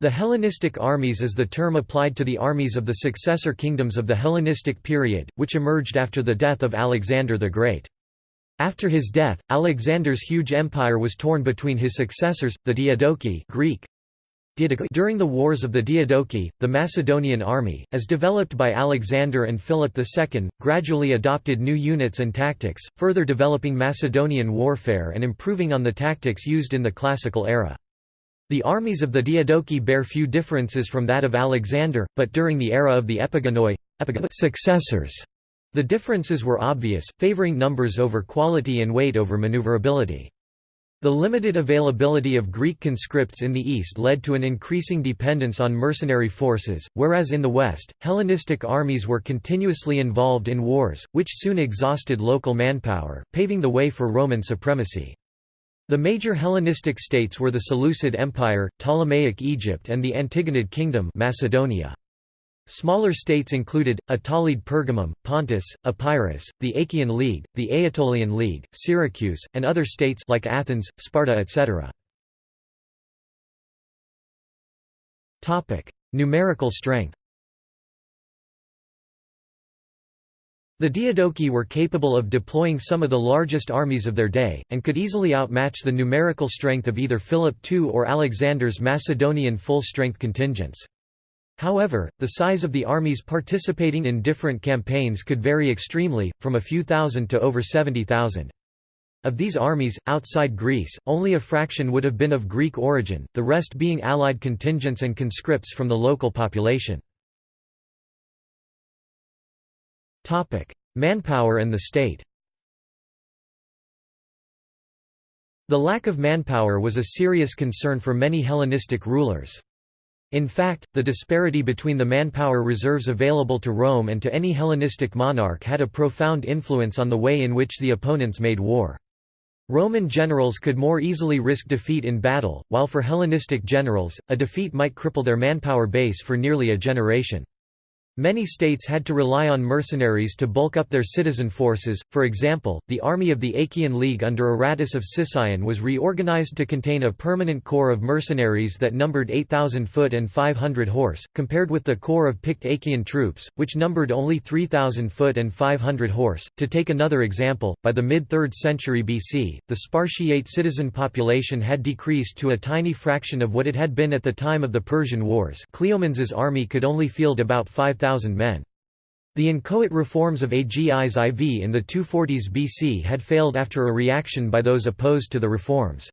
The Hellenistic armies is the term applied to the armies of the successor kingdoms of the Hellenistic period, which emerged after the death of Alexander the Great. After his death, Alexander's huge empire was torn between his successors, the Diadochi Greek. During the Wars of the Diadochi, the Macedonian army, as developed by Alexander and Philip II, gradually adopted new units and tactics, further developing Macedonian warfare and improving on the tactics used in the classical era. The armies of the Diadochi bear few differences from that of Alexander, but during the era of the Epigonoi successors, the differences were obvious, favoring numbers over quality and weight over maneuverability. The limited availability of Greek conscripts in the east led to an increasing dependence on mercenary forces, whereas in the west, Hellenistic armies were continuously involved in wars, which soon exhausted local manpower, paving the way for Roman supremacy. The major Hellenistic states were the Seleucid Empire, Ptolemaic Egypt and the Antigonid Kingdom Macedonia. Smaller states included, Attalid Pergamum, Pontus, Epirus, the Achaean League, the Aetolian League, Syracuse, and other states like Athens, Sparta etc. Numerical strength The Diadochi were capable of deploying some of the largest armies of their day, and could easily outmatch the numerical strength of either Philip II or Alexander's Macedonian full-strength contingents. However, the size of the armies participating in different campaigns could vary extremely, from a few thousand to over 70,000. Of these armies, outside Greece, only a fraction would have been of Greek origin, the rest being allied contingents and conscripts from the local population. Manpower and the state The lack of manpower was a serious concern for many Hellenistic rulers. In fact, the disparity between the manpower reserves available to Rome and to any Hellenistic monarch had a profound influence on the way in which the opponents made war. Roman generals could more easily risk defeat in battle, while for Hellenistic generals, a defeat might cripple their manpower base for nearly a generation. Many states had to rely on mercenaries to bulk up their citizen forces, for example, the army of the Achaean League under Aratus of Sicyon was reorganized to contain a permanent corps of mercenaries that numbered 8,000 foot and 500 horse, compared with the corps of picked Achaean troops, which numbered only 3,000 foot and 500 horse. To take another example, by the mid-3rd century BC, the Spartiate citizen population had decreased to a tiny fraction of what it had been at the time of the Persian Wars Cleomenes's army could only field about 5,000 men. The inchoate reforms of Agis IV in the 240s BC had failed after a reaction by those opposed to the reforms.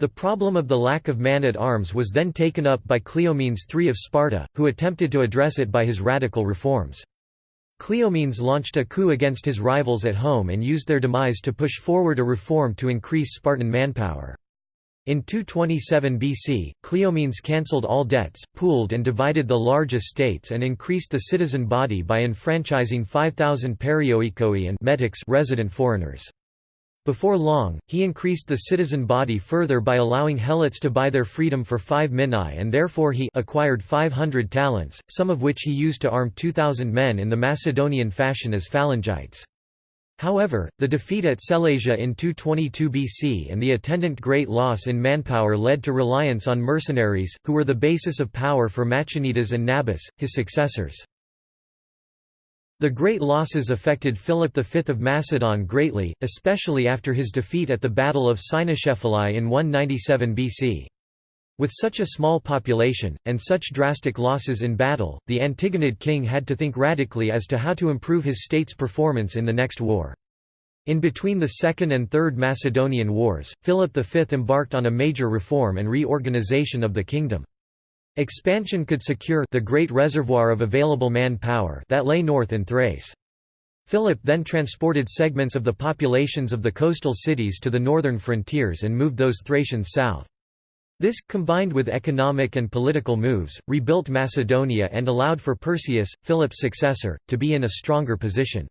The problem of the lack of man-at-arms was then taken up by Cleomenes III of Sparta, who attempted to address it by his radical reforms. Cleomenes launched a coup against his rivals at home and used their demise to push forward a reform to increase Spartan manpower. In 227 BC, Cleomenes cancelled all debts, pooled and divided the large estates and increased the citizen body by enfranchising 5,000 perioikoi and metics resident foreigners. Before long, he increased the citizen body further by allowing helots to buy their freedom for 5 minae and therefore he acquired 500 talents, some of which he used to arm 2,000 men in the Macedonian fashion as phalangites. However, the defeat at Sellasia in 222 BC and the attendant great loss in manpower led to reliance on mercenaries, who were the basis of power for Machanidas and Nabis, his successors. The great losses affected Philip V of Macedon greatly, especially after his defeat at the Battle of Cynoscephalae in 197 BC. With such a small population, and such drastic losses in battle, the Antigonid king had to think radically as to how to improve his state's performance in the next war. In between the Second and Third Macedonian Wars, Philip V embarked on a major reform and reorganization of the kingdom. Expansion could secure the great reservoir of available man-power that lay north in Thrace. Philip then transported segments of the populations of the coastal cities to the northern frontiers and moved those Thracians south. This, combined with economic and political moves, rebuilt Macedonia and allowed for Perseus, Philip's successor, to be in a stronger position.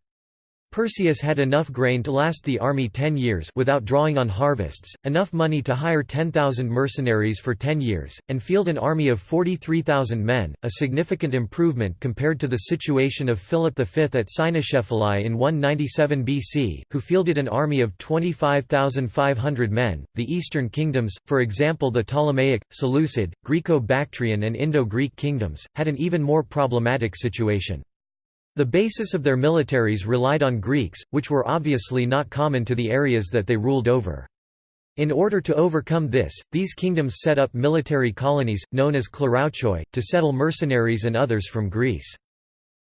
Perseus had enough grain to last the army ten years without drawing on harvests, enough money to hire 10,000 mercenaries for ten years, and field an army of 43,000 men, a significant improvement compared to the situation of Philip V at Cynoscephalae in 197 BC, who fielded an army of 25,500 men. The eastern kingdoms, for example the Ptolemaic, Seleucid, Greco-Bactrian and Indo-Greek kingdoms, had an even more problematic situation. The basis of their militaries relied on Greeks, which were obviously not common to the areas that they ruled over. In order to overcome this, these kingdoms set up military colonies, known as klerouchoi, to settle mercenaries and others from Greece.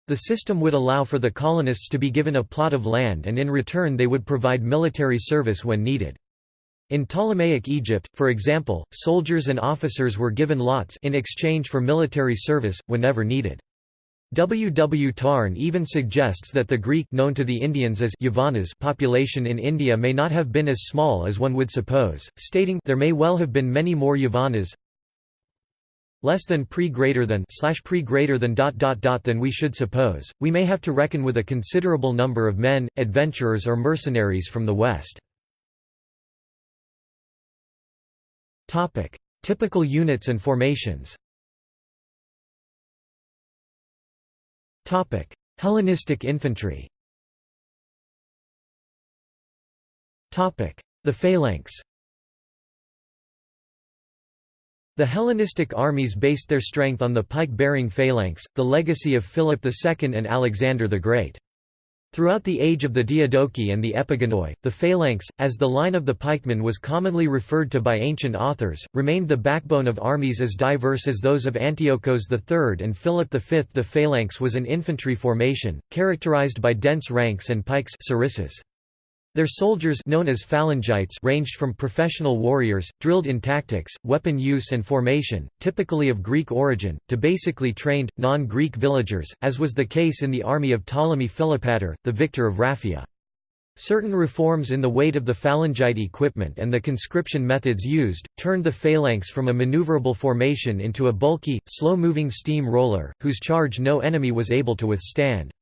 The system would allow for the colonists to be given a plot of land and in return they would provide military service when needed. In Ptolemaic Egypt, for example, soldiers and officers were given lots in exchange for military service, whenever needed. W. W. Tarn even suggests that the Greek known to the Indians as Yavanas population in India may not have been as small as one would suppose, stating there may well have been many more Yavanas less than pre greater than slash pre greater than dot dot dot than we should suppose. We may have to reckon with a considerable number of men, adventurers or mercenaries from the west. Topic: Typical units and formations. Hellenistic infantry. The phalanx. The Hellenistic armies based their strength on the pike-bearing phalanx, the legacy of Philip II and Alexander the Great. Throughout the age of the Diadochi and the Epigonoi, the phalanx, as the line of the pikemen was commonly referred to by ancient authors, remained the backbone of armies as diverse as those of Antiochos III and Philip V. The phalanx was an infantry formation, characterized by dense ranks and pikes. Their soldiers known as phalangites ranged from professional warriors, drilled in tactics, weapon use and formation, typically of Greek origin, to basically trained, non-Greek villagers, as was the case in the army of Ptolemy Philopator, the victor of Raphia. Certain reforms in the weight of the phalangite equipment and the conscription methods used, turned the phalanx from a maneuverable formation into a bulky, slow-moving steam roller, whose charge no enemy was able to withstand.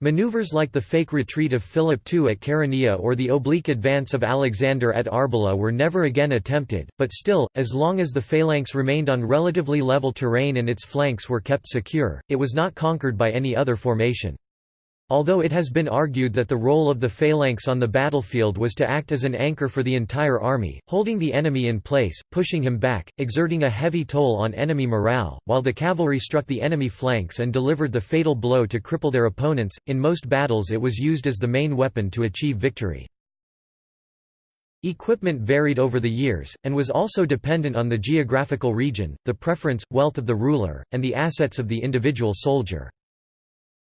Maneuvers like the fake retreat of Philip II at Chaeronea or the oblique advance of Alexander at Arbela were never again attempted, but still, as long as the phalanx remained on relatively level terrain and its flanks were kept secure, it was not conquered by any other formation. Although it has been argued that the role of the phalanx on the battlefield was to act as an anchor for the entire army, holding the enemy in place, pushing him back, exerting a heavy toll on enemy morale, while the cavalry struck the enemy flanks and delivered the fatal blow to cripple their opponents, in most battles it was used as the main weapon to achieve victory. Equipment varied over the years, and was also dependent on the geographical region, the preference, wealth of the ruler, and the assets of the individual soldier.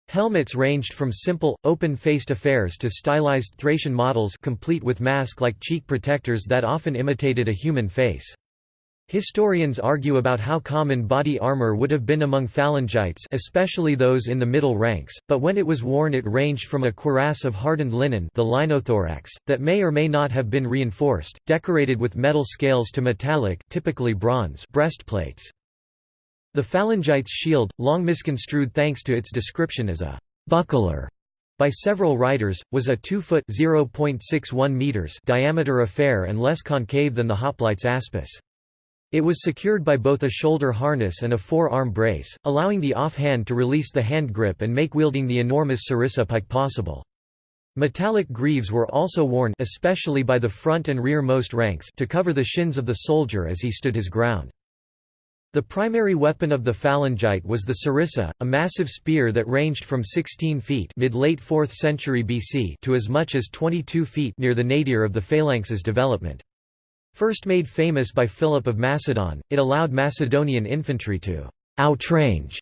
Helmets ranged from simple, open-faced affairs to stylized Thracian models complete with mask-like cheek protectors that often imitated a human face. Historians argue about how common body armor would have been among phalangites especially those in the middle ranks, but when it was worn it ranged from a cuirass of hardened linen the linothorax, that may or may not have been reinforced, decorated with metal scales to metallic typically bronze breastplates. The phalangite's shield, long misconstrued thanks to its description as a «buckler» by several writers, was a 2-foot meters diameter affair and less concave than the hoplite's aspis. It was secured by both a shoulder harness and a four-arm brace, allowing the off-hand to release the hand grip and make wielding the enormous sarissa pike possible. Metallic greaves were also worn especially by the front and rear-most ranks to cover the shins of the soldier as he stood his ground. The primary weapon of the phalangite was the sarissa, a massive spear that ranged from 16 feet mid-late 4th century BC to as much as 22 feet near the nadir of the phalanx's development. First made famous by Philip of Macedon, it allowed Macedonian infantry to outrange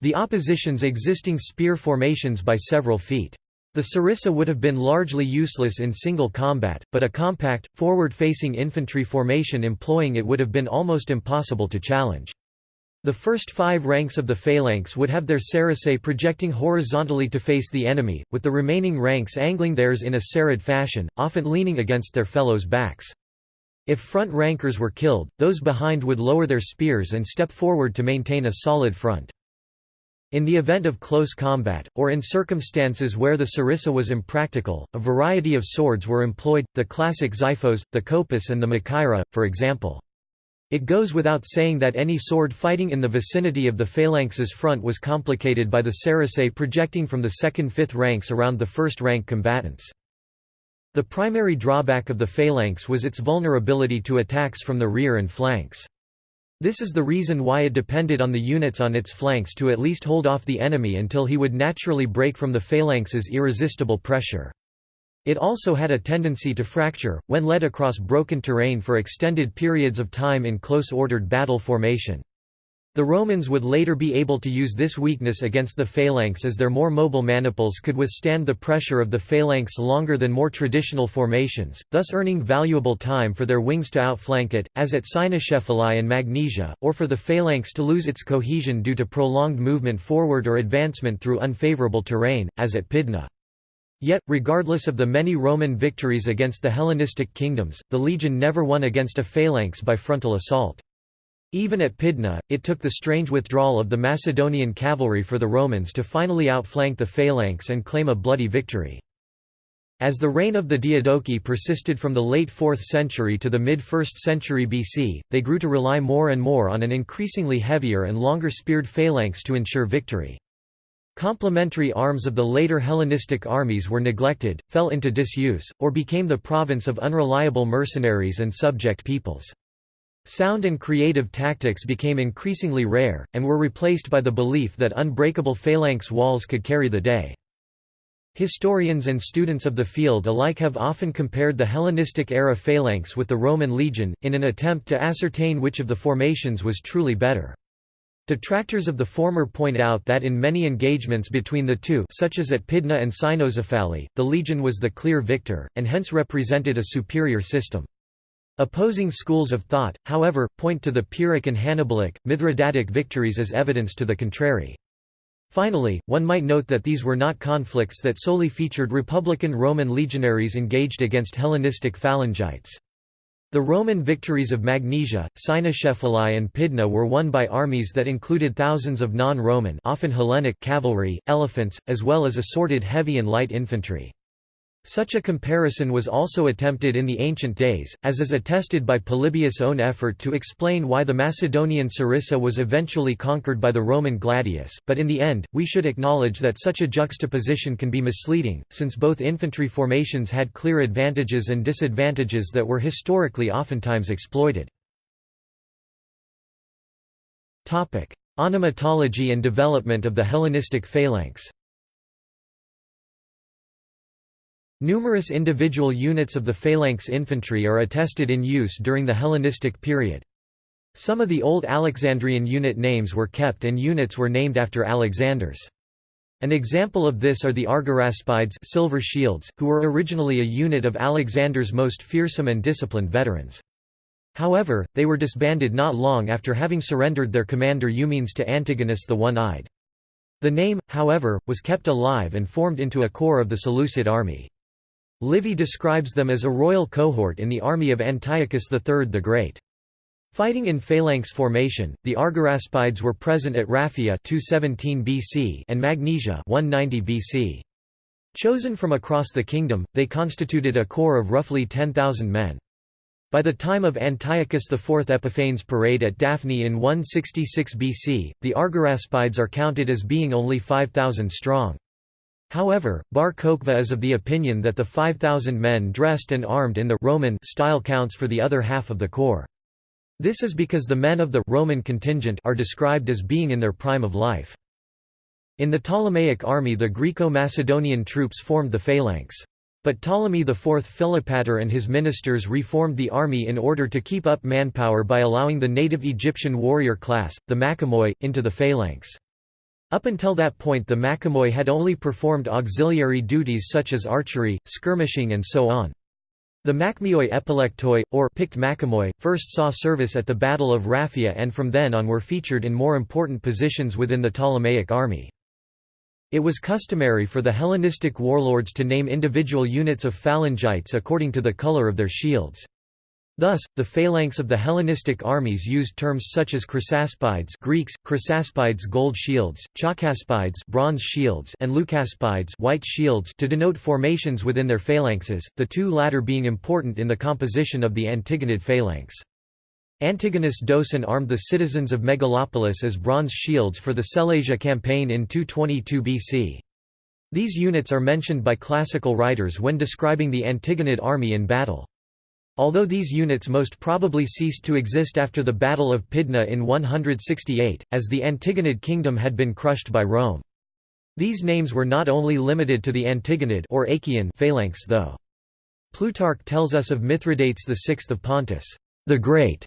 the opposition's existing spear formations by several feet. The sarissa would have been largely useless in single combat, but a compact, forward-facing infantry formation employing it would have been almost impossible to challenge. The first five ranks of the phalanx would have their sarissæ projecting horizontally to face the enemy, with the remaining ranks angling theirs in a serried fashion, often leaning against their fellows' backs. If front rankers were killed, those behind would lower their spears and step forward to maintain a solid front. In the event of close combat, or in circumstances where the sarissa was impractical, a variety of swords were employed, the classic xiphos, the kopis and the machaira, for example. It goes without saying that any sword fighting in the vicinity of the phalanx's front was complicated by the sarissae projecting from the second-fifth ranks around the first-rank combatants. The primary drawback of the phalanx was its vulnerability to attacks from the rear and flanks. This is the reason why it depended on the units on its flanks to at least hold off the enemy until he would naturally break from the phalanx's irresistible pressure. It also had a tendency to fracture, when led across broken terrain for extended periods of time in close ordered battle formation. The Romans would later be able to use this weakness against the phalanx as their more mobile maniples could withstand the pressure of the phalanx longer than more traditional formations, thus earning valuable time for their wings to outflank it, as at Cynoscephalae and Magnesia, or for the phalanx to lose its cohesion due to prolonged movement forward or advancement through unfavorable terrain, as at Pydna. Yet, regardless of the many Roman victories against the Hellenistic kingdoms, the legion never won against a phalanx by frontal assault. Even at Pydna, it took the strange withdrawal of the Macedonian cavalry for the Romans to finally outflank the phalanx and claim a bloody victory. As the reign of the Diadochi persisted from the late 4th century to the mid-1st century BC, they grew to rely more and more on an increasingly heavier and longer speared phalanx to ensure victory. Complementary arms of the later Hellenistic armies were neglected, fell into disuse, or became the province of unreliable mercenaries and subject peoples. Sound and creative tactics became increasingly rare, and were replaced by the belief that unbreakable phalanx walls could carry the day. Historians and students of the field alike have often compared the Hellenistic-era phalanx with the Roman legion, in an attempt to ascertain which of the formations was truly better. Detractors of the former point out that in many engagements between the two such as at Pydna and Cynoscephalae, the legion was the clear victor, and hence represented a superior system. Opposing schools of thought, however, point to the Pyrrhic and Hannibalic, Mithridatic victories as evidence to the contrary. Finally, one might note that these were not conflicts that solely featured Republican Roman legionaries engaged against Hellenistic phalangites. The Roman victories of Magnesia, Cynoscephalae and Pydna were won by armies that included thousands of non-Roman often Hellenic cavalry, elephants, as well as assorted heavy and light infantry. Such a comparison was also attempted in the ancient days, as is attested by Polybius' own effort to explain why the Macedonian Sarissa was eventually conquered by the Roman gladius, but in the end, we should acknowledge that such a juxtaposition can be misleading, since both infantry formations had clear advantages and disadvantages that were historically oftentimes exploited. Onomatology and development of the Hellenistic phalanx Numerous individual units of the phalanx infantry are attested in use during the Hellenistic period. Some of the old Alexandrian unit names were kept and units were named after Alexanders. An example of this are the Argyraspides silver shields, who were originally a unit of Alexander's most fearsome and disciplined veterans. However, they were disbanded not long after having surrendered their commander Eumenes to Antigonus the One-Eyed. The name, however, was kept alive and formed into a corps of the Seleucid army. Livy describes them as a royal cohort in the army of Antiochus III the Great. Fighting in phalanx formation, the Argyraspides were present at Raphia 217 BC and Magnesia 190 BC. Chosen from across the kingdom, they constituted a corps of roughly 10,000 men. By the time of Antiochus IV Epiphanes' parade at Daphne in 166 BC, the Argyraspides are counted as being only 5,000 strong. However, Bar Kochva is of the opinion that the 5,000 men dressed and armed in the Roman style counts for the other half of the corps. This is because the men of the Roman contingent are described as being in their prime of life. In the Ptolemaic army the Greco-Macedonian troops formed the phalanx. But Ptolemy IV Philopator and his ministers reformed the army in order to keep up manpower by allowing the native Egyptian warrior class, the Machimoi, into the phalanx. Up until that point the Machimoi had only performed auxiliary duties such as archery, skirmishing and so on. The Machimoi epilectoi, or picked Machimoi, first saw service at the Battle of Raphia and from then on were featured in more important positions within the Ptolemaic army. It was customary for the Hellenistic warlords to name individual units of phalangites according to the color of their shields. Thus, the phalanx of the Hellenistic armies used terms such as chrysaspides Greeks, chrysaspides gold shields, chalcaspides bronze shields and leucaspides white shields to denote formations within their phalanxes, the two latter being important in the composition of the Antigonid phalanx. Antigonus Doson armed the citizens of Megalopolis as bronze shields for the Sellasia campaign in 222 BC. These units are mentioned by classical writers when describing the Antigonid army in battle. Although these units most probably ceased to exist after the Battle of Pydna in 168, as the Antigonid kingdom had been crushed by Rome. These names were not only limited to the Antigonid or Achaean phalanx though. Plutarch tells us of Mithridates VI of Pontus, the Great,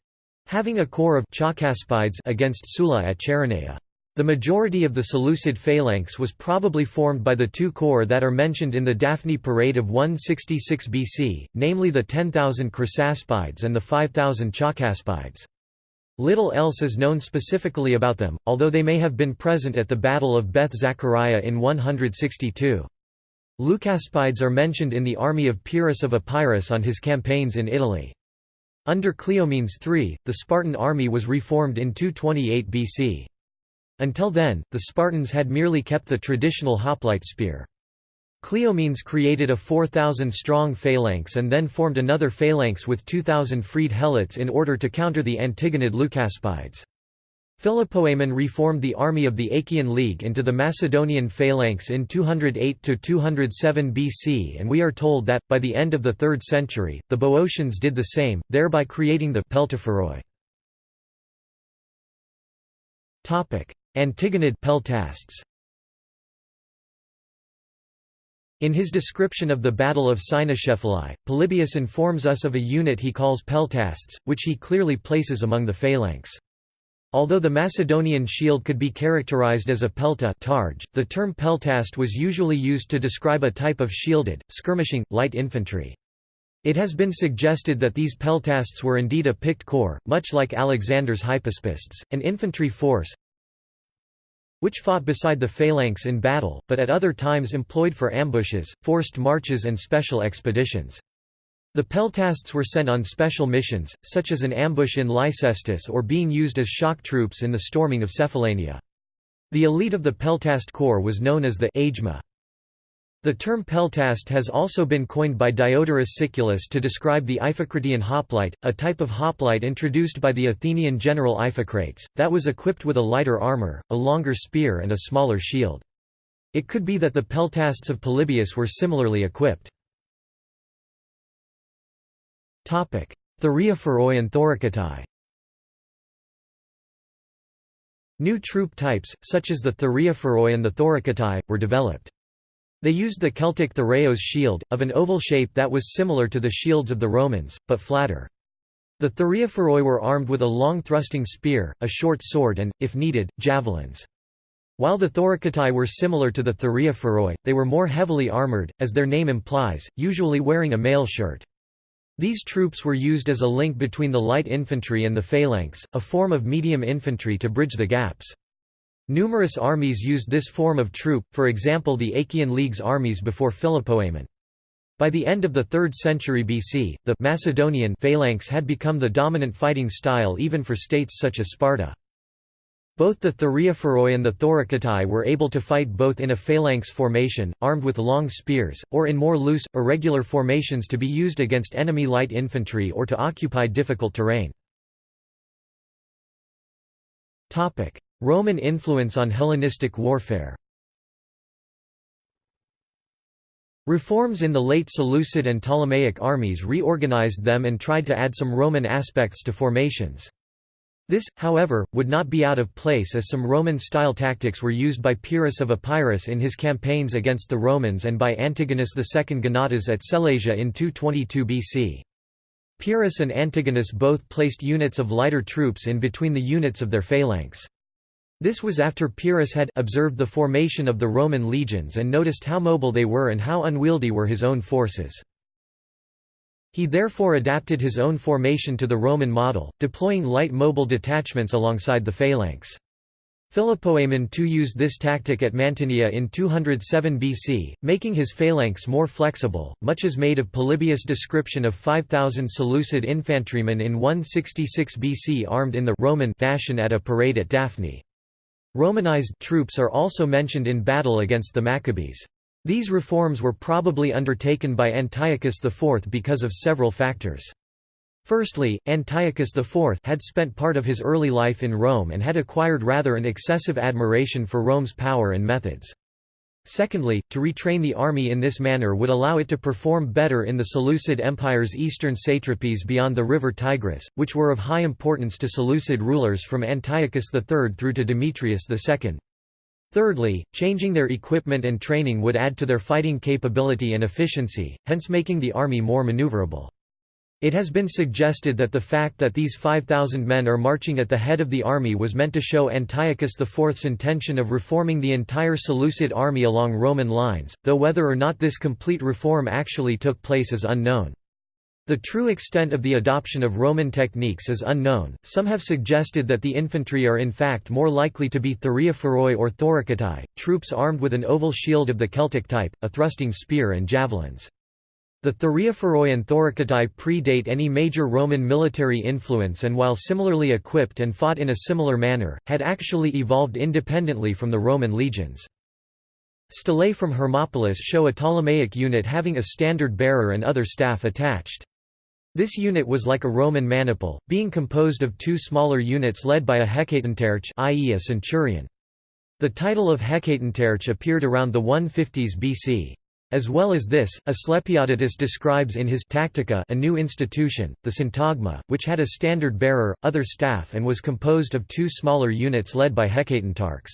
having a corps of Chalcaspides against Sulla at Chaeronea. The majority of the Seleucid phalanx was probably formed by the two corps that are mentioned in the Daphne parade of 166 BC, namely the 10,000 Chrysaspides and the 5,000 Chalcaspides. Little else is known specifically about them, although they may have been present at the Battle of Beth Zechariah in 162. Leucaspides are mentioned in the army of Pyrrhus of Epirus on his campaigns in Italy. Under Cleomenes III, the Spartan army was reformed in 228 BC. Until then, the Spartans had merely kept the traditional hoplite spear. Cleomenes created a 4,000-strong phalanx and then formed another phalanx with 2,000 freed helots in order to counter the Antigonid Leucaspides. Philopoemen reformed the army of the Achaean League into the Macedonian phalanx in 208–207 BC and we are told that, by the end of the 3rd century, the Boeotians did the same, thereby creating the Peltaphoroi. Antigonid peltasts In his description of the Battle of Cynoscephalae, Polybius informs us of a unit he calls peltasts, which he clearly places among the phalanx. Although the Macedonian shield could be characterized as a pelta targe, the term peltast was usually used to describe a type of shielded, skirmishing, light infantry. It has been suggested that these peltasts were indeed a picked corps, much like Alexander's hypaspists, an infantry force, which fought beside the phalanx in battle, but at other times employed for ambushes, forced marches and special expeditions. The peltasts were sent on special missions, such as an ambush in Lyncestis or being used as shock troops in the storming of Cephallenia. The elite of the peltast corps was known as the agema. The term peltast has also been coined by Diodorus Siculus to describe the Iphicratean hoplite, a type of hoplite introduced by the Athenian general Iphicrates, that was equipped with a lighter armor, a longer spear and a smaller shield. It could be that the peltasts of Polybius were similarly equipped. Thureophoroi and Thoricatae New troop types, such as the Thureophoroi and the Thoricatae, were developed. They used the Celtic Thureos shield, of an oval shape that was similar to the shields of the Romans, but flatter. The Thureophoroi were armed with a long thrusting spear, a short sword and, if needed, javelins. While the Thoricatae were similar to the Thureophoroi, they were more heavily armored, as their name implies, usually wearing a mail shirt. These troops were used as a link between the light infantry and the phalanx, a form of medium infantry to bridge the gaps. Numerous armies used this form of troop, for example the Achaean League's armies before Philopoemen. By the end of the 3rd century BC, the Macedonian phalanx had become the dominant fighting style even for states such as Sparta. Both the Thureophoroi and the Thoricatae were able to fight both in a phalanx formation, armed with long spears, or in more loose, irregular formations to be used against enemy light infantry or to occupy difficult terrain. Roman influence on Hellenistic warfare Reforms in the late Seleucid and Ptolemaic armies reorganized them and tried to add some Roman aspects to formations. This, however, would not be out of place as some Roman-style tactics were used by Pyrrhus of Epirus in his campaigns against the Romans and by Antigonus II Gonatas at Sellasia in 222 BC. Pyrrhus and Antigonus both placed units of lighter troops in between the units of their phalanx. This was after Pyrrhus had observed the formation of the Roman legions and noticed how mobile they were and how unwieldy were his own forces. He therefore adapted his own formation to the Roman model, deploying light mobile detachments alongside the phalanx. Philopoemen II used this tactic at Mantinea in 207 BC, making his phalanx more flexible. Much is made of Polybius' description of 5,000 Seleucid infantrymen in 166 BC armed in the Roman fashion at a parade at Daphne. Romanized troops are also mentioned in battle against the Maccabees. These reforms were probably undertaken by Antiochus IV because of several factors. Firstly, Antiochus IV had spent part of his early life in Rome and had acquired rather an excessive admiration for Rome's power and methods. Secondly, to retrain the army in this manner would allow it to perform better in the Seleucid Empire's eastern satrapies beyond the river Tigris, which were of high importance to Seleucid rulers from Antiochus III through to Demetrius II. Thirdly, changing their equipment and training would add to their fighting capability and efficiency, hence making the army more maneuverable. It has been suggested that the fact that these 5,000 men are marching at the head of the army was meant to show Antiochus IV's intention of reforming the entire Seleucid army along Roman lines, though whether or not this complete reform actually took place is unknown. The true extent of the adoption of Roman techniques is unknown. Some have suggested that the infantry are in fact more likely to be thureophoroi or thoriketai, troops armed with an oval shield of the Celtic type, a thrusting spear and javelins. The Thureophoroi and Thoriketai predate any major Roman military influence and while similarly equipped and fought in a similar manner, had actually evolved independently from the Roman legions. Stelae from Hermopolis show a Ptolemaic unit having a standard bearer and other staff attached. This unit was like a Roman maniple, being composed of two smaller units led by a hecatontarch i.e. a centurion. The title of hecatontarch appeared around the 150s BC. As well as this, Asclepiodotus describes in his Tactica a new institution, the syntagma, which had a standard bearer, other staff and was composed of two smaller units led by hecatontarchs.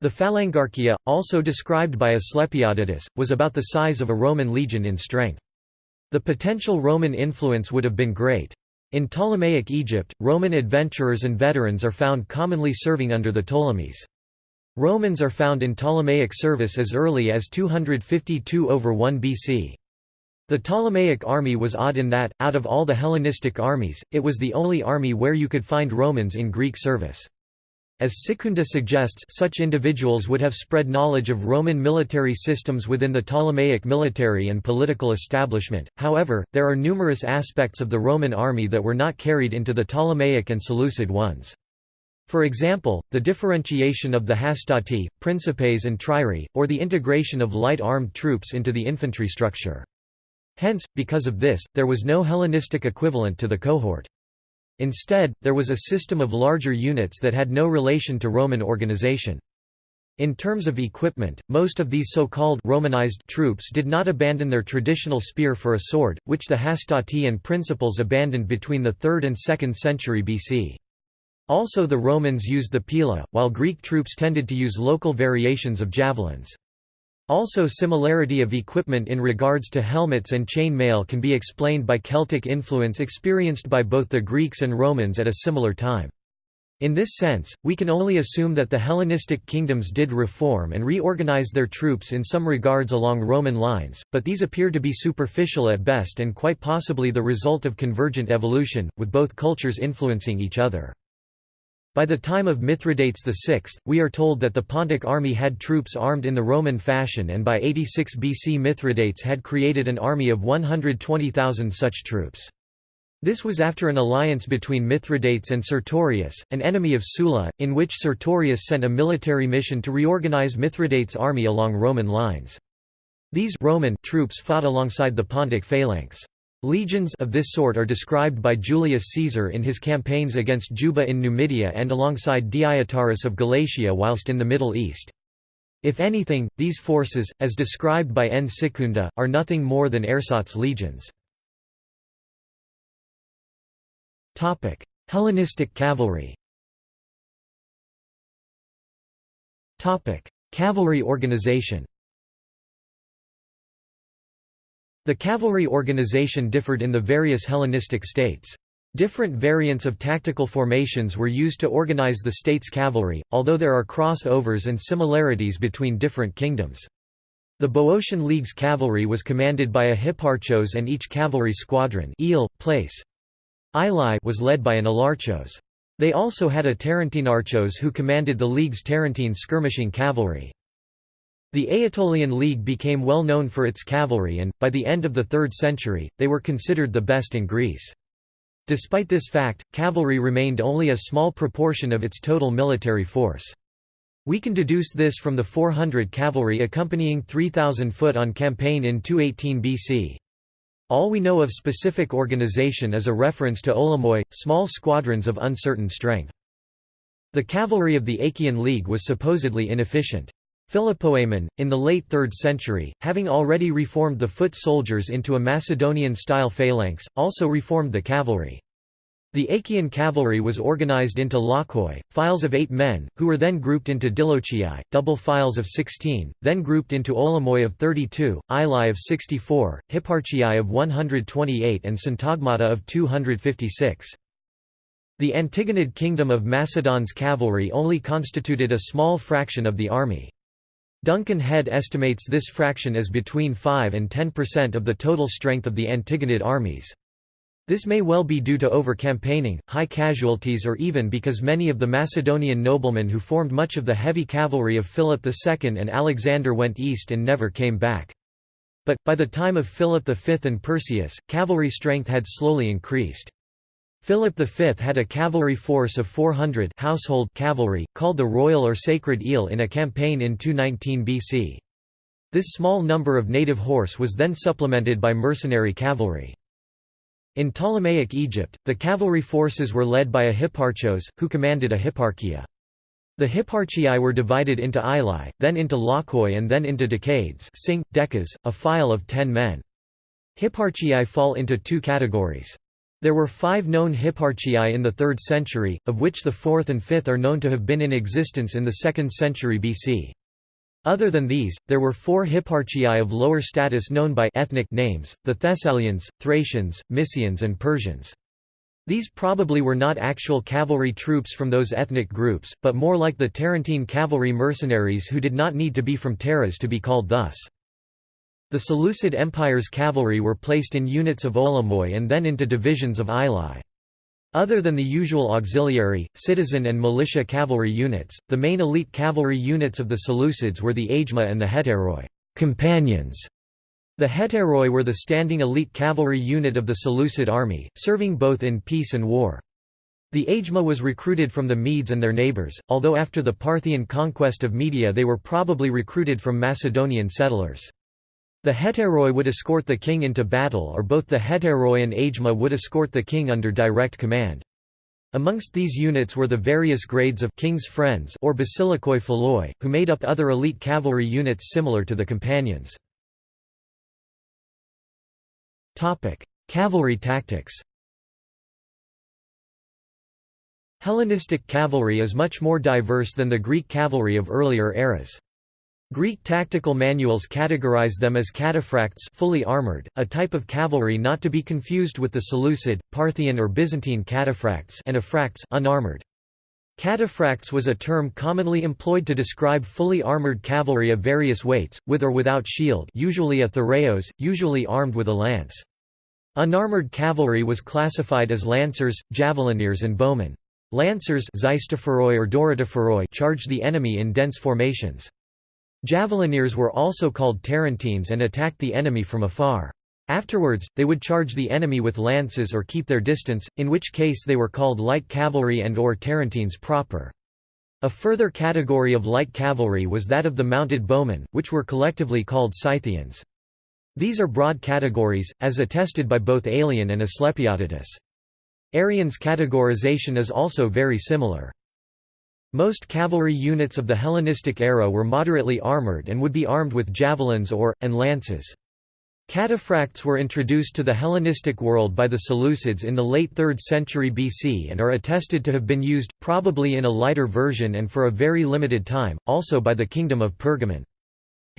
The phalangarchia, also described by Asclepiodotus, was about the size of a Roman legion in strength. The potential Roman influence would have been great. In Ptolemaic Egypt, Roman adventurers and veterans are found commonly serving under the Ptolemies. Romans are found in Ptolemaic service as early as 252 over 1 BC. The Ptolemaic army was odd in that, out of all the Hellenistic armies, it was the only army where you could find Romans in Greek service. As Sekunda suggests such individuals would have spread knowledge of Roman military systems within the Ptolemaic military and political establishment, however, there are numerous aspects of the Roman army that were not carried into the Ptolemaic and Seleucid ones. For example, the differentiation of the hastati, principes and triarii, or the integration of light armed troops into the infantry structure. Hence, because of this, there was no Hellenistic equivalent to the cohort. Instead, there was a system of larger units that had no relation to Roman organization. In terms of equipment, most of these so-called Romanized troops did not abandon their traditional spear for a sword, which the hastati and principes abandoned between the 3rd and 2nd century BC. Also the Romans used the pila, while Greek troops tended to use local variations of javelins. Also similarity of equipment in regards to helmets and chain mail can be explained by Celtic influence experienced by both the Greeks and Romans at a similar time. In this sense, we can only assume that the Hellenistic kingdoms did reform and reorganize their troops in some regards along Roman lines, but these appear to be superficial at best and quite possibly the result of convergent evolution, with both cultures influencing each other. By the time of Mithridates VI, we are told that the Pontic army had troops armed in the Roman fashion and by 86 BC Mithridates had created an army of 120,000 such troops. This was after an alliance between Mithridates and Sertorius, an enemy of Sulla, in which Sertorius sent a military mission to reorganize Mithridates' army along Roman lines. These Roman troops fought alongside the Pontic phalanx. Legions of this sort are described by Julius Caesar in his campaigns against Juba in Numidia and alongside Deiotarus of Galatia whilst in the Middle East. If anything, these forces, as described by N. Sekunda, are nothing more than ersatz legions. Hellenistic cavalry Cavalry organization The cavalry organization differed in the various Hellenistic states. Different variants of tactical formations were used to organize the state's cavalry, although there are cross-overs and similarities between different kingdoms. The Boeotian League's cavalry was commanded by a hipparchos and each cavalry squadron place was led by an alarchos. They also had a Tarentinarchos who commanded the League's Tarentine skirmishing cavalry. The Aetolian League became well known for its cavalry and, by the end of the 3rd century, they were considered the best in Greece. Despite this fact, cavalry remained only a small proportion of its total military force. We can deduce this from the 400 cavalry accompanying 3,000 foot on campaign in 218 BC. All we know of specific organization is a reference to Olamoi, small squadrons of uncertain strength. The cavalry of the Achaean League was supposedly inefficient. Philopoemen, in the late 3rd century, having already reformed the foot soldiers into a Macedonian-style phalanx, also reformed the cavalry. The Achaean cavalry was organized into lochoi, files of eight men, who were then grouped into dilochii, double files of 16, then grouped into olamoi of 32, ilai of 64, hipparchii of 128 and syntagmata of 256. The Antigonid kingdom of Macedon's cavalry only constituted a small fraction of the army. Duncan Head estimates this fraction as between 5 and 10% of the total strength of the Antigonid armies. This may well be due to over-campaigning, high casualties or even because many of the Macedonian noblemen who formed much of the heavy cavalry of Philip II and Alexander went east and never came back. But, by the time of Philip V and Perseus, cavalry strength had slowly increased. Philip V had a cavalry force of 400 household cavalry, called the Royal or Sacred Ile in a campaign in 219 BC. This small number of native horse was then supplemented by mercenary cavalry. In Ptolemaic Egypt, the cavalry forces were led by a hipparchos, who commanded a hipparchia. The hipparchii were divided into ilai, then into lochoi and then into decades decas, a file of ten men. Hipparchii fall into two categories. There were five known hipparchii in the 3rd century, of which the 4th and 5th are known to have been in existence in the 2nd century BC. Other than these, there were four hipparchii of lower status known by ethnic names, the Thessalians, Thracians, Mysians and Persians. These probably were not actual cavalry troops from those ethnic groups, but more like the Tarentine cavalry mercenaries who did not need to be from Taras to be called thus. The Seleucid Empire's cavalry were placed in units of olamoi and then into divisions of ilai. Other than the usual auxiliary, citizen and militia cavalry units, the main elite cavalry units of the Seleucids were the Agema and the Hetairoi companions". The Hetairoi were the standing elite cavalry unit of the Seleucid army, serving both in peace and war. The Agema was recruited from the Medes and their neighbours, although after the Parthian conquest of Media they were probably recruited from Macedonian settlers. The hetairoi would escort the king into battle or both the hetairoi and agema would escort the king under direct command. Amongst these units were the various grades of king's friends or basilikoi philoi, who made up other elite cavalry units similar to the companions. Cavalry tactics Hellenistic cavalry is much more diverse than the Greek cavalry of earlier eras. Greek tactical manuals categorize them as cataphracts fully armored, a type of cavalry not to be confused with the Seleucid, Parthian or Byzantine cataphracts and aphracts unarmored. Cataphracts was a term commonly employed to describe fully armored cavalry of various weights, with or without shield usually a thureos, usually armed with a lance. Unarmored cavalry was classified as lancers, javelineers and bowmen. Lancers or charged the enemy in dense formations. Javelineers were also called Tarentines and attacked the enemy from afar. Afterwards, they would charge the enemy with lances or keep their distance, in which case they were called light cavalry and or Tarentines proper. A further category of light cavalry was that of the mounted bowmen, which were collectively called Scythians. These are broad categories, as attested by both Aelian and Asclepiodotus. Arrian's categorization is also very similar. Most cavalry units of the Hellenistic era were moderately armoured and would be armed with javelins or, and lances. Cataphracts were introduced to the Hellenistic world by the Seleucids in the late 3rd century BC and are attested to have been used, probably in a lighter version and for a very limited time, also by the Kingdom of Pergamon.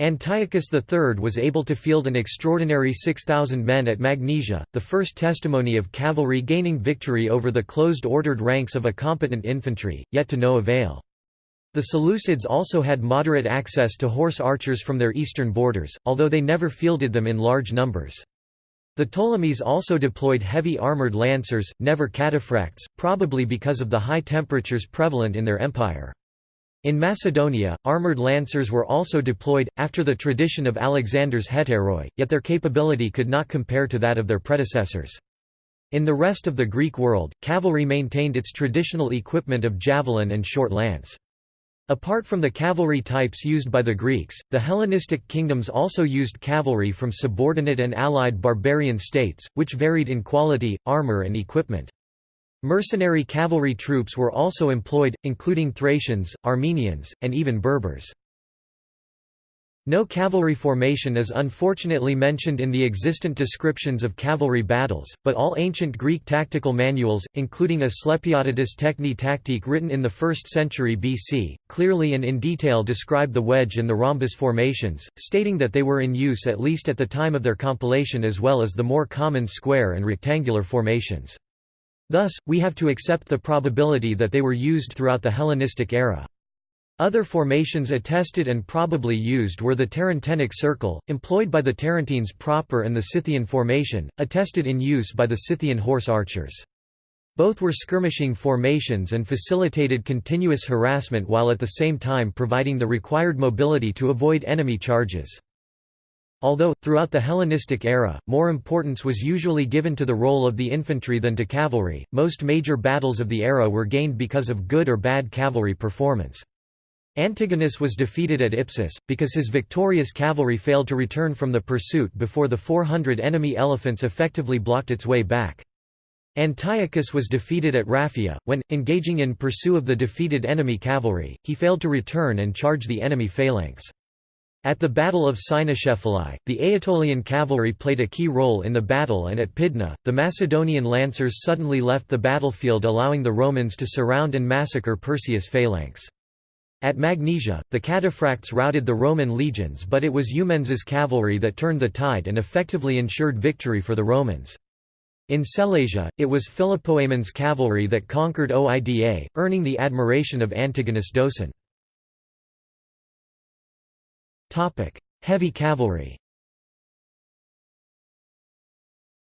Antiochus III was able to field an extraordinary 6,000 men at Magnesia, the first testimony of cavalry gaining victory over the closed ordered ranks of a competent infantry, yet to no avail. The Seleucids also had moderate access to horse archers from their eastern borders, although they never fielded them in large numbers. The Ptolemies also deployed heavy armoured lancers, never cataphracts, probably because of the high temperatures prevalent in their empire. In Macedonia, armoured lancers were also deployed, after the tradition of Alexander's hetairoi, yet their capability could not compare to that of their predecessors. In the rest of the Greek world, cavalry maintained its traditional equipment of javelin and short lance. Apart from the cavalry types used by the Greeks, the Hellenistic kingdoms also used cavalry from subordinate and allied barbarian states, which varied in quality, armor and equipment. Mercenary cavalry troops were also employed, including Thracians, Armenians, and even Berbers. No cavalry formation is unfortunately mentioned in the existent descriptions of cavalry battles, but all ancient Greek tactical manuals, including Asclepiodotus Techne Taktike written in the 1st century BC, clearly and in detail describe the wedge and the rhombus formations, stating that they were in use at least at the time of their compilation as well as the more common square and rectangular formations. Thus, we have to accept the probability that they were used throughout the Hellenistic era. Other formations attested and probably used were the Tarentinic circle, employed by the Tarentines proper and the Scythian formation, attested in use by the Scythian horse archers. Both were skirmishing formations and facilitated continuous harassment while at the same time providing the required mobility to avoid enemy charges. Although, throughout the Hellenistic era, more importance was usually given to the role of the infantry than to cavalry, most major battles of the era were gained because of good or bad cavalry performance. Antigonus was defeated at Ipsus, because his victorious cavalry failed to return from the pursuit before the 400 enemy elephants effectively blocked its way back. Antiochus was defeated at Raphia, when, engaging in pursuit of the defeated enemy cavalry, he failed to return and charge the enemy phalanx. At the Battle of Cynoscephalae, the Aetolian cavalry played a key role in the battle and at Pydna, the Macedonian lancers suddenly left the battlefield allowing the Romans to surround and massacre Perseus' phalanx. At Magnesia, the cataphracts routed the Roman legions but it was Eumenes's cavalry that turned the tide and effectively ensured victory for the Romans. In Sellasia, it was Philopoemen's cavalry that conquered Oida, earning the admiration of Antigonus Doson. Heavy cavalry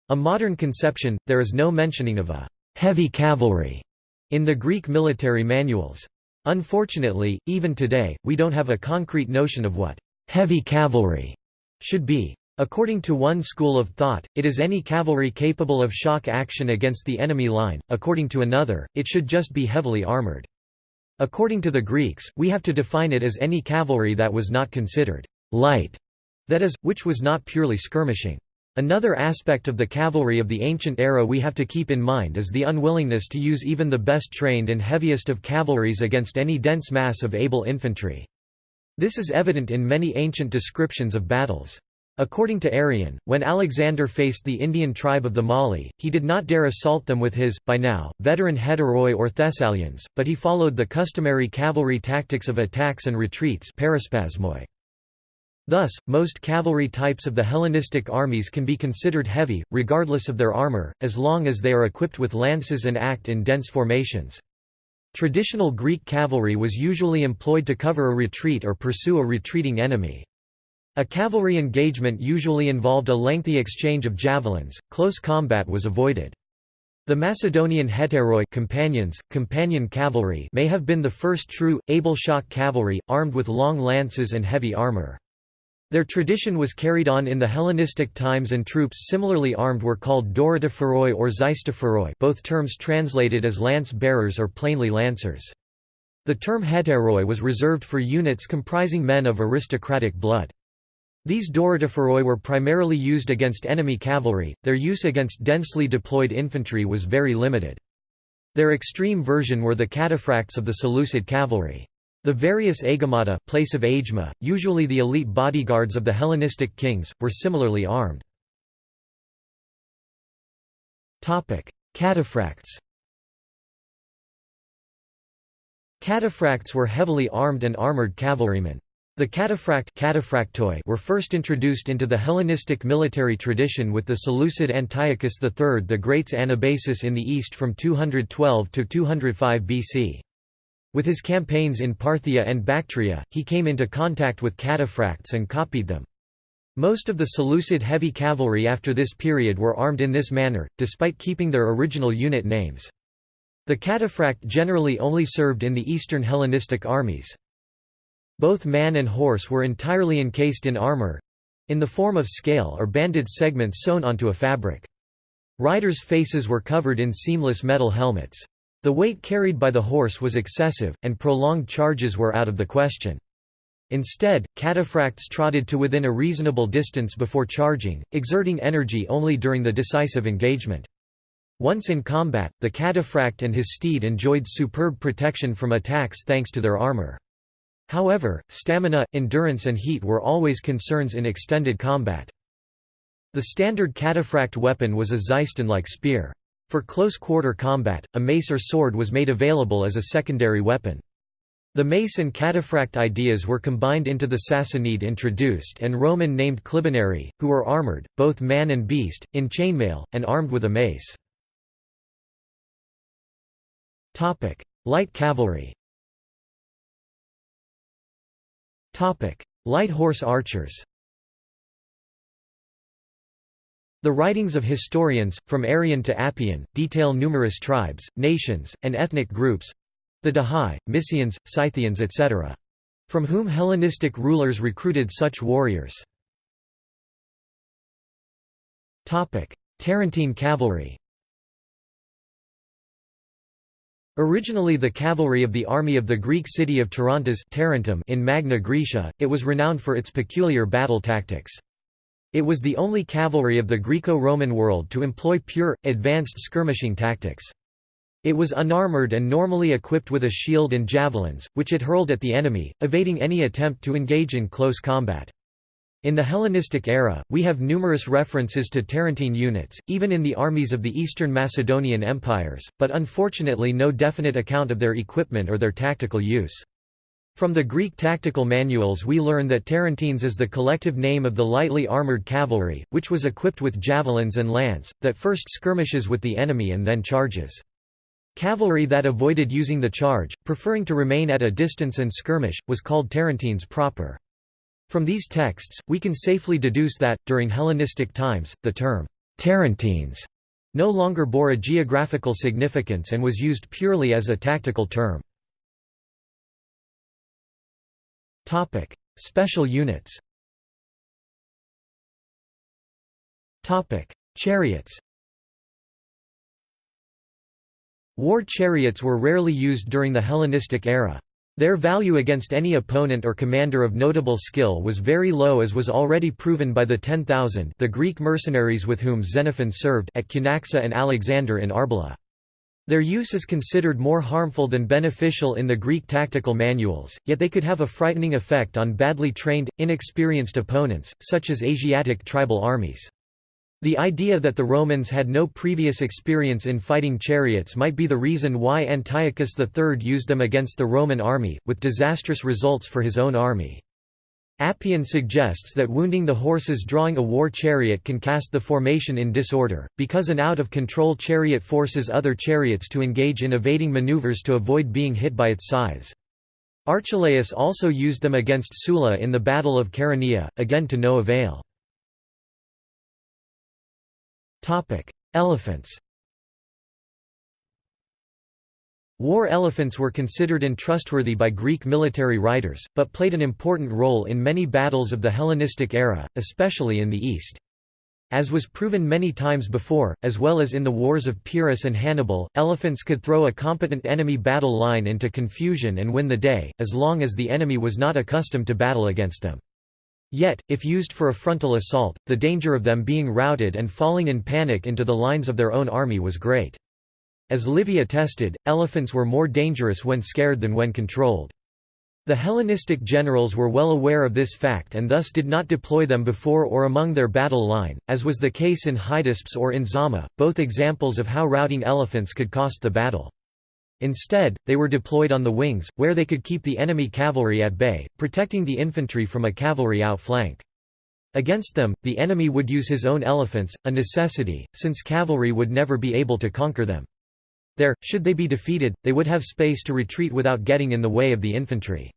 A modern conception, there is no mentioning of a «heavy cavalry» in the Greek military manuals. Unfortunately, even today, we don't have a concrete notion of what heavy cavalry should be. According to one school of thought, it is any cavalry capable of shock action against the enemy line, according to another, it should just be heavily armored. According to the Greeks, we have to define it as any cavalry that was not considered light, that is, which was not purely skirmishing. Another aspect of the cavalry of the ancient era we have to keep in mind is the unwillingness to use even the best trained and heaviest of cavalries against any dense mass of able infantry. This is evident in many ancient descriptions of battles. According to Arrian, when Alexander faced the Indian tribe of the Mali, he did not dare assault them with his, by now, veteran hetairoi or Thessalians, but he followed the customary cavalry tactics of attacks and retreats. Thus, most cavalry types of the Hellenistic armies can be considered heavy, regardless of their armor, as long as they are equipped with lances and act in dense formations. Traditional Greek cavalry was usually employed to cover a retreat or pursue a retreating enemy. A cavalry engagement usually involved a lengthy exchange of javelins, close combat was avoided. The Macedonian hetairoi companions, companion cavalry may have been the first true, able shock cavalry, armed with long lances and heavy armor. Their tradition was carried on in the Hellenistic times and troops similarly armed were called Doratophoroi or Xystophoroi both terms translated as lance-bearers or plainly lancers. The term hetairoi was reserved for units comprising men of aristocratic blood. These Doratophoroi were primarily used against enemy cavalry, their use against densely deployed infantry was very limited. Their extreme version were the cataphracts of the Seleucid cavalry. The various agemata place of agema, usually the elite bodyguards of the Hellenistic kings, were similarly armed. Cataphracts Cataphracts were heavily armed and armored cavalrymen. The cataphract were first introduced into the Hellenistic military tradition with the Seleucid Antiochus III the Great's Anabasis in the east from 212 to 205 BC. With his campaigns in Parthia and Bactria, he came into contact with cataphracts and copied them. Most of the Seleucid heavy cavalry after this period were armed in this manner, despite keeping their original unit names. The cataphract generally only served in the Eastern Hellenistic armies. Both man and horse were entirely encased in armor—in the form of scale or banded segments sewn onto a fabric. Riders' faces were covered in seamless metal helmets. The weight carried by the horse was excessive, and prolonged charges were out of the question. Instead, cataphracts trotted to within a reasonable distance before charging, exerting energy only during the decisive engagement. Once in combat, the cataphract and his steed enjoyed superb protection from attacks thanks to their armor. However, stamina, endurance and heat were always concerns in extended combat. The standard cataphract weapon was a Xyston-like spear. For close-quarter combat, a mace or sword was made available as a secondary weapon. The mace and cataphract ideas were combined into the Sassanid introduced and Roman named Clibanarii, who were armoured, both man and beast, in chainmail, and armed with a mace. Light cavalry Light horse archers The writings of historians, from Arrian to Appian, detail numerous tribes, nations, and ethnic groups, the Dahai, Mysians, Scythians etc. From whom Hellenistic rulers recruited such warriors. Tarentine cavalry Originally the cavalry of the army of the Greek city of Tarantas Tarentum in Magna Graecia, it was renowned for its peculiar battle tactics. It was the only cavalry of the Greco-Roman world to employ pure, advanced skirmishing tactics. It was unarmored and normally equipped with a shield and javelins, which it hurled at the enemy, evading any attempt to engage in close combat. In the Hellenistic era, we have numerous references to Tarentine units, even in the armies of the Eastern Macedonian empires, but unfortunately no definite account of their equipment or their tactical use. From the Greek tactical manuals we learn that Tarentines is the collective name of the lightly armoured cavalry, which was equipped with javelins and lance, that first skirmishes with the enemy and then charges. Cavalry that avoided using the charge, preferring to remain at a distance and skirmish, was called Tarentines proper. From these texts, we can safely deduce that, during Hellenistic times, the term Tarentines no longer bore a geographical significance and was used purely as a tactical term. Special units Chariots War chariots were rarely used during the Hellenistic era. Their value against any opponent or commander of notable skill was very low as was already proven by the 10,000 the Greek mercenaries with whom Xenophon served at Cunaxa and Alexander in Arbela. Their use is considered more harmful than beneficial in the Greek tactical manuals, yet they could have a frightening effect on badly trained, inexperienced opponents, such as Asiatic tribal armies. The idea that the Romans had no previous experience in fighting chariots might be the reason why Antiochus III used them against the Roman army, with disastrous results for his own army. Appian suggests that wounding the horses drawing a war chariot can cast the formation in disorder, because an out-of-control chariot forces other chariots to engage in evading maneuvers to avoid being hit by its scythes. Archelaus also used them against Sulla in the Battle of Chaeronea, again to no avail. Elephants War elephants were considered untrustworthy by Greek military writers, but played an important role in many battles of the Hellenistic era, especially in the East. As was proven many times before, as well as in the wars of Pyrrhus and Hannibal, elephants could throw a competent enemy battle line into confusion and win the day, as long as the enemy was not accustomed to battle against them. Yet, if used for a frontal assault, the danger of them being routed and falling in panic into the lines of their own army was great. As Livy attested, elephants were more dangerous when scared than when controlled. The Hellenistic generals were well aware of this fact and thus did not deploy them before or among their battle line, as was the case in Hydaspes or in Zama, both examples of how routing elephants could cost the battle. Instead, they were deployed on the wings, where they could keep the enemy cavalry at bay, protecting the infantry from a cavalry outflank. Against them, the enemy would use his own elephants, a necessity, since cavalry would never be able to conquer them. There, should they be defeated, they would have space to retreat without getting in the way of the infantry.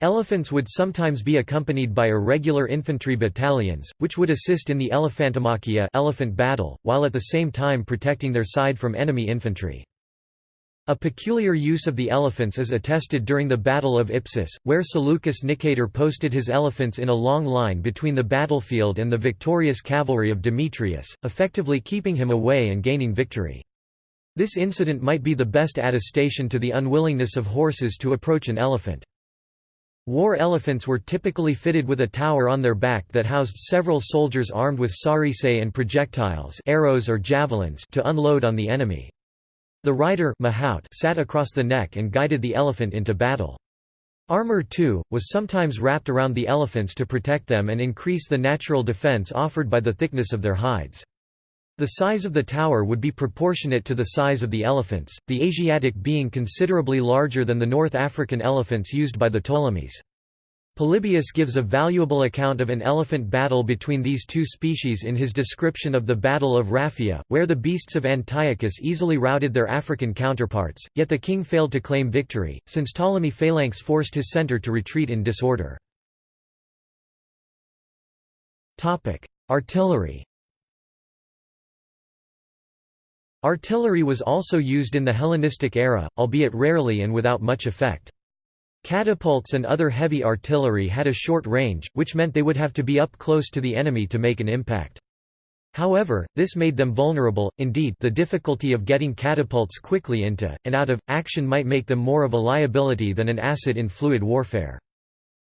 Elephants would sometimes be accompanied by irregular infantry battalions, which would assist in the Elephantomachia elephant battle, while at the same time protecting their side from enemy infantry. A peculiar use of the elephants is attested during the Battle of Ipsus, where Seleucus Nicator posted his elephants in a long line between the battlefield and the victorious cavalry of Demetrius, effectively keeping him away and gaining victory. This incident might be the best attestation to the unwillingness of horses to approach an elephant. War elephants were typically fitted with a tower on their back that housed several soldiers armed with sarissae and projectiles arrows or javelins to unload on the enemy. The rider mahout sat across the neck and guided the elephant into battle. Armor too, was sometimes wrapped around the elephants to protect them and increase the natural defense offered by the thickness of their hides. The size of the tower would be proportionate to the size of the elephants, the Asiatic being considerably larger than the North African elephants used by the Ptolemies. Polybius gives a valuable account of an elephant battle between these two species in his description of the Battle of Raphia, where the beasts of Antiochus easily routed their African counterparts, yet the king failed to claim victory, since Ptolemy Phalanx forced his center to retreat in disorder. Artillery Artillery was also used in the Hellenistic era, albeit rarely and without much effect. Catapults and other heavy artillery had a short range, which meant they would have to be up close to the enemy to make an impact. However, this made them vulnerable, indeed the difficulty of getting catapults quickly into, and out of, action might make them more of a liability than an asset in fluid warfare.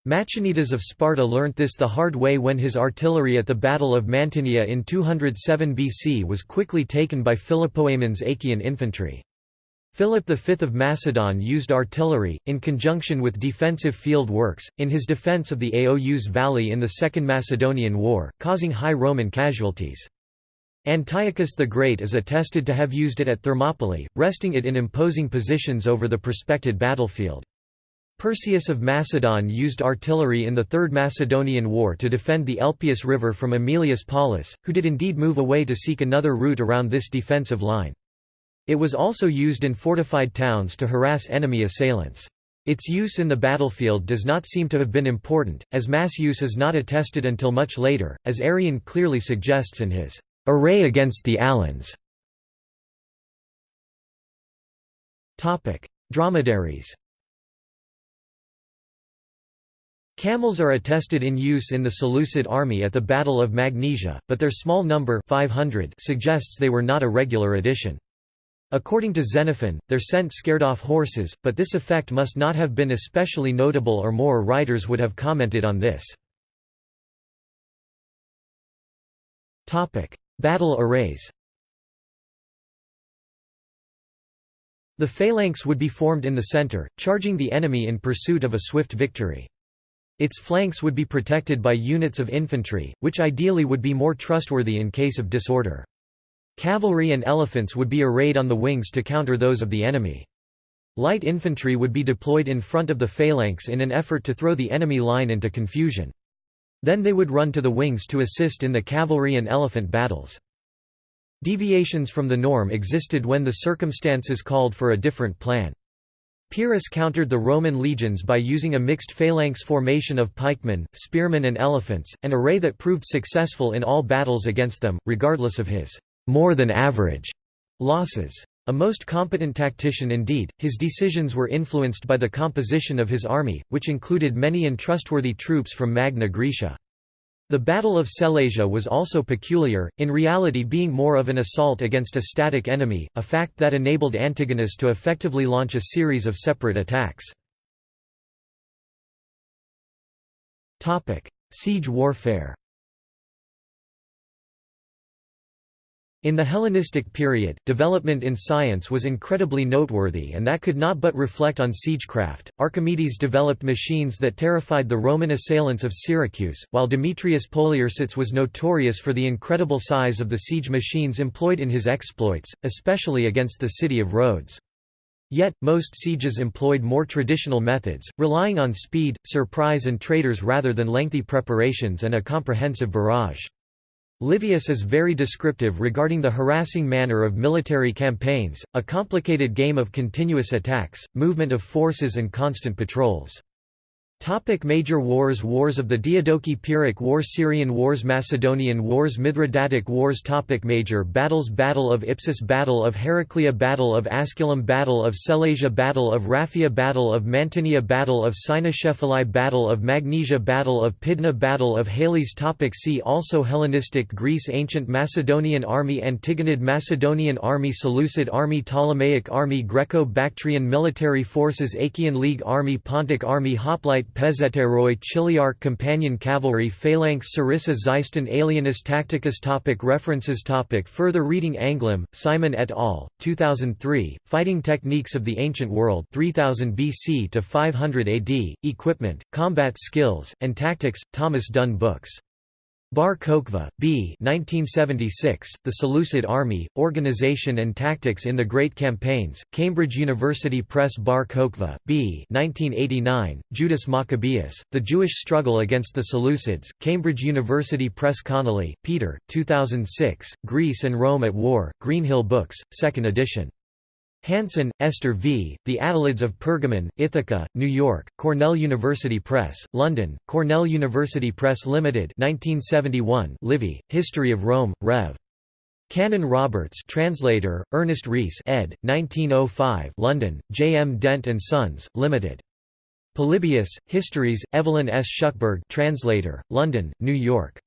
Machanidas of Sparta learnt this the hard way when his artillery at the Battle of Mantinea in 207 BC was quickly taken by Philopoemen's Achaean infantry. Philip V of Macedon used artillery, in conjunction with defensive field works, in his defence of the Aous Valley in the Second Macedonian War, causing high Roman casualties. Antiochus the Great is attested to have used it at Thermopylae, resting it in imposing positions over the prospected battlefield. Perseus of Macedon used artillery in the Third Macedonian War to defend the Elpius River from Aemilius Paulus, who did indeed move away to seek another route around this defensive line. It was also used in fortified towns to harass enemy assailants. Its use in the battlefield does not seem to have been important, as mass use is not attested until much later, as Arrian clearly suggests in his array against the Alans. Dromedaries Camels are attested in use in the Seleucid army at the Battle of Magnesia, but their small number 500 suggests they were not a regular addition. According to Xenophon, their scent scared off horses, but this effect must not have been especially notable or more writers would have commented on this. Battle arrays The phalanx would be formed in the center, charging the enemy in pursuit of a swift victory. Its flanks would be protected by units of infantry, which ideally would be more trustworthy in case of disorder. Cavalry and elephants would be arrayed on the wings to counter those of the enemy. Light infantry would be deployed in front of the phalanx in an effort to throw the enemy line into confusion. Then they would run to the wings to assist in the cavalry and elephant battles. Deviations from the norm existed when the circumstances called for a different plan. Pyrrhus countered the Roman legions by using a mixed phalanx formation of pikemen, spearmen and elephants, an array that proved successful in all battles against them, regardless of his more than average losses. A most competent tactician indeed, his decisions were influenced by the composition of his army, which included many and trustworthy troops from Magna Graecia. The Battle of Sellasia was also peculiar, in reality being more of an assault against a static enemy, a fact that enabled Antigonus to effectively launch a series of separate attacks. Siege warfare In the Hellenistic period, development in science was incredibly noteworthy and that could not but reflect on siegecraft. Archimedes developed machines that terrified the Roman assailants of Syracuse, while Demetrius Poliorcetes was notorious for the incredible size of the siege machines employed in his exploits, especially against the city of Rhodes. Yet, most sieges employed more traditional methods, relying on speed, surprise and traitors rather than lengthy preparations and a comprehensive barrage. Livius is very descriptive regarding the harassing manner of military campaigns, a complicated game of continuous attacks, movement of forces and constant patrols. Topic major wars Wars of the Diadochi Pyrrhic War Syrian Wars Macedonian Wars Mithridatic Wars Topic Major battles Battle of Ipsus Battle of Heraclea Battle of Asculum Battle of Sellasia Battle of Raphia Battle of Mantinea Battle of Cynoscephalae Battle of Magnesia Battle of Pydna Battle of Halys Topic See also Hellenistic Greece Ancient Macedonian Army Antigonid Macedonian Army Seleucid Army Ptolemaic Army Greco-Bactrian Military Forces Achaean League Army Pontic Army Hoplite Pezhetairoi Chiliarch Companion Cavalry Phalanx Sarissa Xyston Aelianus Tacticus topic References topic Further reading Anglim, Simon et al., 2003, Fighting Techniques of the Ancient World 3000 BC to 500 AD, Equipment, Combat Skills, and Tactics, Thomas Dunne Books. Bar Kochva, B. 1976, the Seleucid Army, Organization and Tactics in the Great Campaigns, Cambridge University Press Bar Kochva, B. 1989, Judas Maccabeus, The Jewish Struggle Against the Seleucids, Cambridge University Press Connolly, Peter, 2006, Greece and Rome at War, Greenhill Books, 2nd edition. Hansen, Esther V., The Attalids of Pergamon, Ithaca, New York, Cornell University Press, London, Cornell University Press Limited 1971 Livy, History of Rome, Rev. Canon Roberts translator, Ernest Rhys ed. 1905 London, J. M. Dent & Sons, Limited. Polybius, Histories, Evelyn S. Shuckburgh translator, London, New York.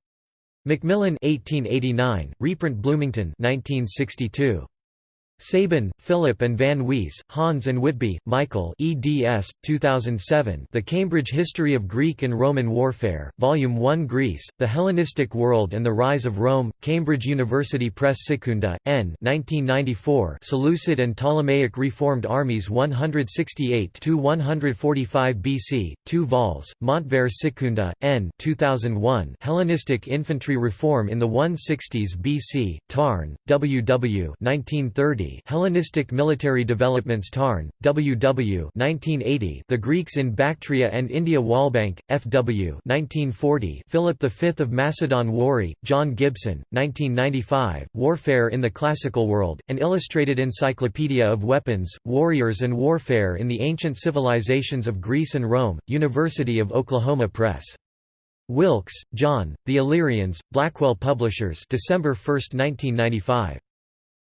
Macmillan 1889, reprint Bloomington 1962. Sabin, Philip and Van Wees, Hans and Whitby, Michael eds. 2007 The Cambridge History of Greek and Roman Warfare, Volume 1 Greece, The Hellenistic World and the Rise of Rome, Cambridge University Press Sekunda, N 1994 Seleucid and Ptolemaic Reformed Armies 168–145 BC, 2 vols, Montvert Sekunda, N 2001 Hellenistic Infantry Reform in the 160s BC, Tarn, W. W. 1930 Hellenistic Military Developments Tarn, W. W. 1980 The Greeks in Bactria and India Walbank, F. W. 1940 Philip V of Macedon Warry, John Gibson, 1995 Warfare in the Classical World, an illustrated encyclopedia of weapons, warriors and warfare in the ancient civilizations of Greece and Rome, University of Oklahoma Press. Wilkes, John, The Illyrians, Blackwell Publishers December 1, 1995.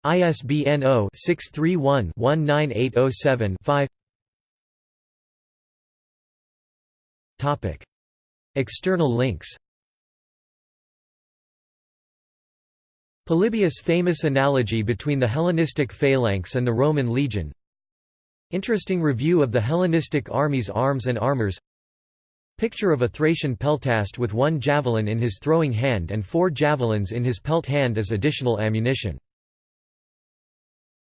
ISBN 0-631-19807-5 External links. Polybius' famous analogy between the Hellenistic phalanx and the Roman legion. Interesting review of the Hellenistic army's arms and armors. Picture of a Thracian peltast with one javelin in his throwing hand and four javelins in his pelt hand as additional ammunition